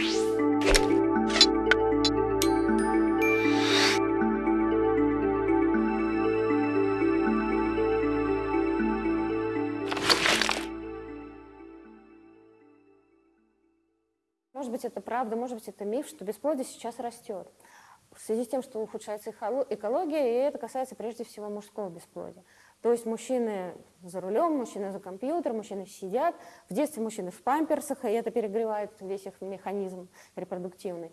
Может быть, это правда, может быть, это миф, что бесплодие сейчас растет. В связи с тем, что ухудшается экология, и это касается прежде всего мужского бесплодия. То есть мужчины за рулем, мужчины за компьютером, мужчины сидят. В детстве мужчины в памперсах, и это перегревает весь их механизм репродуктивный.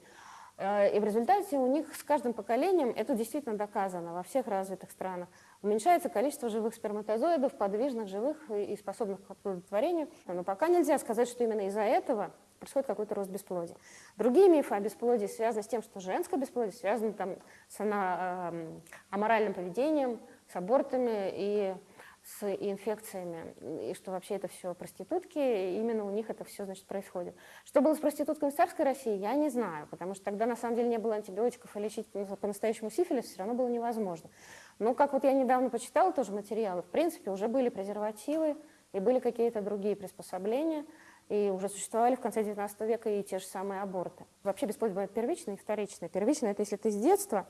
Э, и в результате у них с каждым поколением, это действительно доказано во всех развитых странах, уменьшается количество живых сперматозоидов, подвижных, живых и способных к оплодотворению. Но пока нельзя сказать, что именно из-за этого происходит какой-то рост бесплодия. Другие мифы о бесплодии связаны с тем, что женское бесплодие связано там, с э, аморальным поведением, с абортами и с инфекциями, и что вообще это все проститутки, именно у них это все значит, происходит. Что было с проститутками в царской России, я не знаю, потому что тогда на самом деле не было антибиотиков, и лечить по-настоящему сифилис все равно было невозможно. Но как вот я недавно почитала тоже материалы, в принципе уже были презервативы, и были какие-то другие приспособления, и уже существовали в конце 19 века и те же самые аборты. Вообще бесплодие бывает первичное и вторичное. Первичное – это если ты с детства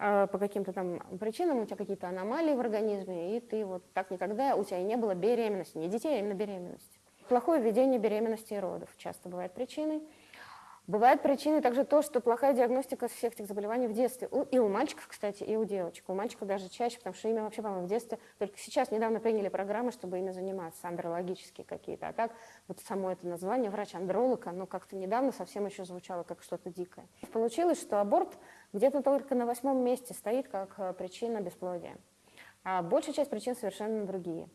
по каким-то там причинам у тебя какие-то аномалии в организме, и ты вот так никогда, у тебя и не было беременности, не детей, а именно беременности. Плохое ведение беременности и родов часто бывает причиной. Бывает причиной также то, что плохая диагностика всех этих заболеваний в детстве. И у мальчиков, кстати, и у девочек. У мальчиков даже чаще, потому что ими вообще, по-моему, в детстве, только сейчас недавно приняли программы, чтобы ими заниматься, андрологические какие-то. А так вот само это название врач-андролог, оно как-то недавно совсем еще звучало как что-то дикое. Получилось, что аборт где-то только на восьмом месте стоит как э, причина бесплодия. А большая часть причин совершенно другие.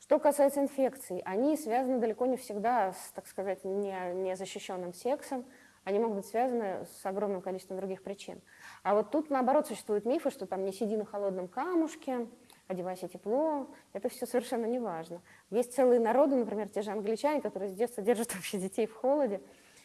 Что касается инфекций, они связаны далеко не всегда с, так сказать, незащищенным не сексом, они могут быть связаны с огромным количеством других причин. А вот тут, наоборот, существуют мифы, что там не сиди на холодном камушке, одевайся тепло. Это все совершенно не важно. Есть целые народы, например, те же англичане, которые с детства держат вообще детей в холоде,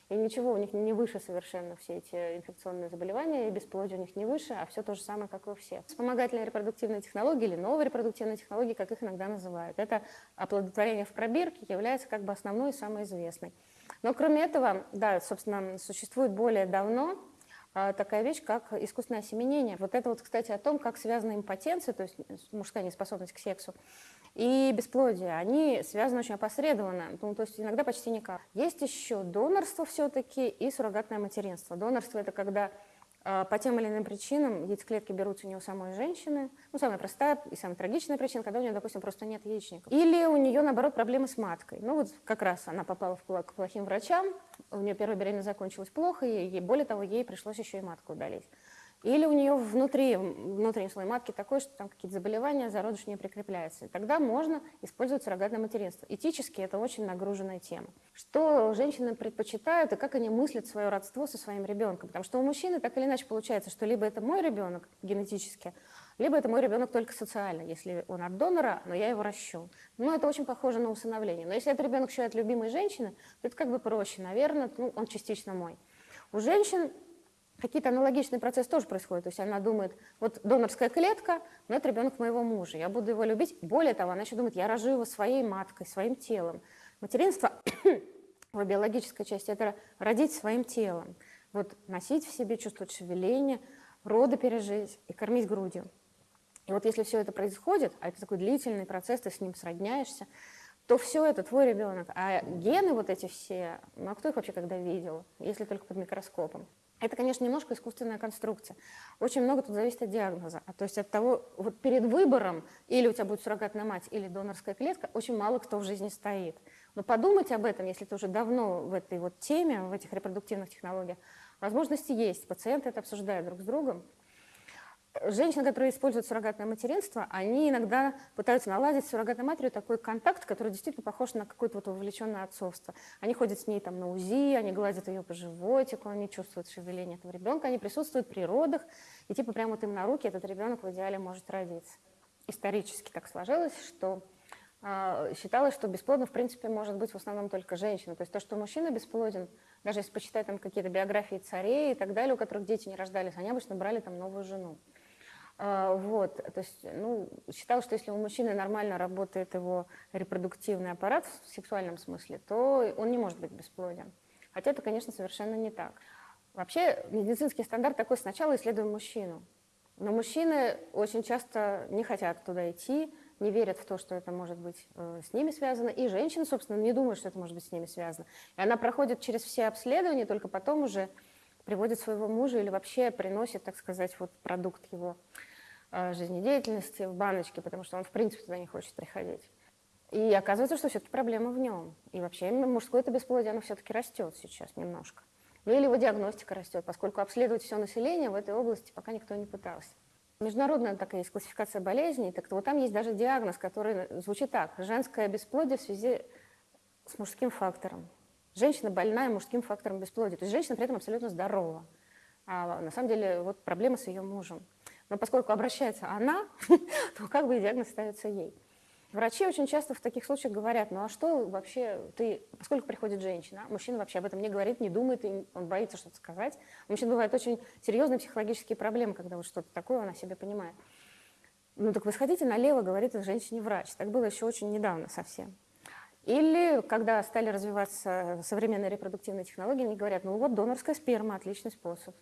и ничего у них не выше совершенно все эти инфекционные заболевания, и бесплодие у них не выше, а все то же самое, как и у всех. Вспомогательные репродуктивные технологии или новые репродуктивные технологии, как их иногда называют. Это оплодотворение в пробирке является как бы основной и самой известной. Но кроме этого, да, собственно, существует более давно такая вещь, как искусственное осеменение. Вот это вот, кстати, о том, как связана импотенция, то есть мужская неспособность к сексу, и бесплодие. Они связаны очень опосредованно, ну, то есть иногда почти никак. Есть еще донорство все-таки и суррогатное материнство. Донорство – это когда а, по тем или иным причинам яйцеклетки берутся не у самой женщины. Ну, самая простая и самая трагичная причина, когда у нее, допустим, просто нет яичников. Или у нее, наоборот, проблемы с маткой. Ну, вот как раз она попала к плохим врачам, у нее первая беременность закончилась плохо, и более того, ей пришлось еще и матку удалить. Или у нее внутри, внутренний слой матки такой, что там какие-то заболевания, зародыш не прикрепляется. И тогда можно использовать суррогатное материнство. Этически это очень нагруженная тема. Что женщины предпочитают и как они мыслят свое родство со своим ребенком. Потому что у мужчины так или иначе получается, что либо это мой ребенок генетически, либо это мой ребенок только социально, если он от донора, но я его ращу. Но это очень похоже на усыновление. Но если это ребенок еще от любимой женщины, то это как бы проще, наверное, ну, он частично мой. У женщин какие-то аналогичные процессы тоже происходят. То есть она думает, вот донорская клетка, но это ребенок моего мужа, я буду его любить. Более того, она еще думает, я рожу его своей маткой, своим телом. Материнство в биологической части – это родить своим телом. Вот носить в себе, чувствовать шевеление, роды пережить и кормить грудью. И вот если все это происходит, а это такой длительный процесс, ты с ним сродняешься, то все это твой ребенок. А гены вот эти все, ну а кто их вообще когда видел, если только под микроскопом? Это, конечно, немножко искусственная конструкция. Очень много тут зависит от диагноза. А то есть от того, вот перед выбором, или у тебя будет суррогатная мать, или донорская клетка, очень мало кто в жизни стоит. Но подумать об этом, если ты уже давно в этой вот теме, в этих репродуктивных технологиях, возможности есть. Пациенты это обсуждают друг с другом. Женщины, которые используют суррогатное материнство, они иногда пытаются наладить с суррогатной матерью такой контакт, который действительно похож на какое-то вот вовлеченное отцовство. Они ходят с ней там на УЗИ, они гладят ее по животику, они чувствуют шевеление этого ребенка, они присутствуют при родах, и типа прямо вот им на руки этот ребенок в идеале может родиться. Исторически так сложилось, что э, считалось, что бесплодно в принципе может быть в основном только женщина. То есть то, что мужчина бесплоден, даже если почитать там какие-то биографии царей и так далее, у которых дети не рождались, они обычно брали там новую жену. А, вот, то есть, ну, считал, что если у мужчины нормально работает его репродуктивный аппарат в сексуальном смысле, то он не может быть бесплоден. Хотя это, конечно, совершенно не так. Вообще медицинский стандарт такой, сначала исследуем мужчину. Но мужчины очень часто не хотят туда идти, не верят в то, что это может быть э, с ними связано. И женщина, собственно, не думает, что это может быть с ними связано. И она проходит через все обследования, только потом уже приводит своего мужа или вообще приносит, так сказать, вот продукт его жизнедеятельности в баночке, потому что он, в принципе, туда не хочет приходить. И оказывается, что все-таки проблема в нем. И вообще мужское это бесплодие, оно все-таки растет сейчас немножко. Ну или его диагностика растет, поскольку обследовать все население в этой области пока никто не пытался. Международная такая есть классификация болезней, так вот там есть даже диагноз, который звучит так. Женское бесплодие в связи с мужским фактором. Женщина больная мужским фактором бесплодия. То есть женщина при этом абсолютно здорова. А на самом деле вот проблема с ее мужем. Но поскольку обращается она, то как бы и диагноз ставится ей. Врачи очень часто в таких случаях говорят, ну а что вообще ты, поскольку приходит женщина, мужчина вообще об этом не говорит, не думает, он боится что-то сказать. У мужчин бывают очень серьезные психологические проблемы, когда вот что-то такое он о себе понимает. Ну так вы сходите налево, говорит женщине врач. Так было еще очень недавно совсем. Или когда стали развиваться современные репродуктивные технологии, они говорят, ну вот донорская сперма – отличный способ.